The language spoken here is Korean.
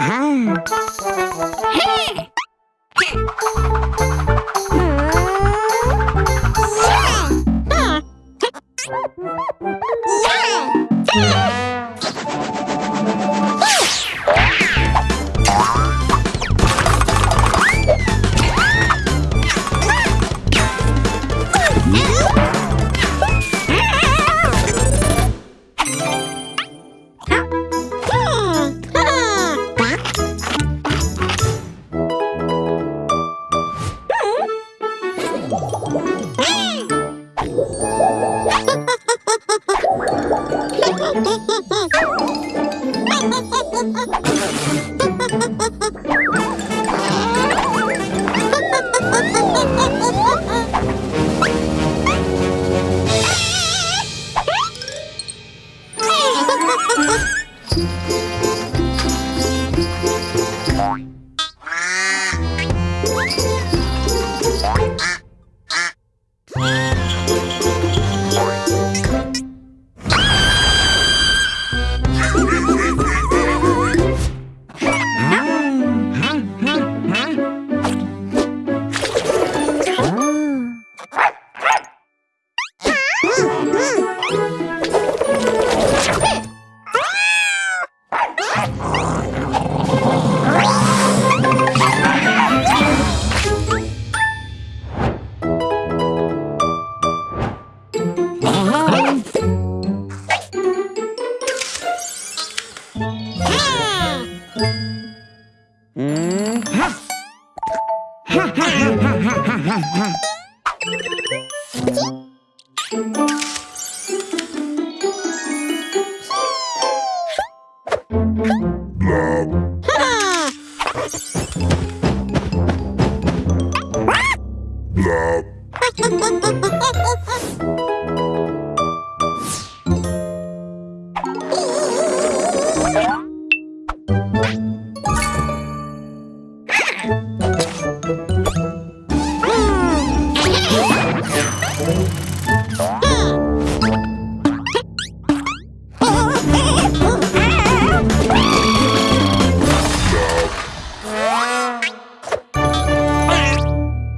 Uh-huh. Hmm. Yeah! Ha ha ha ha! Ha ha ha ha ha ha ha! 음.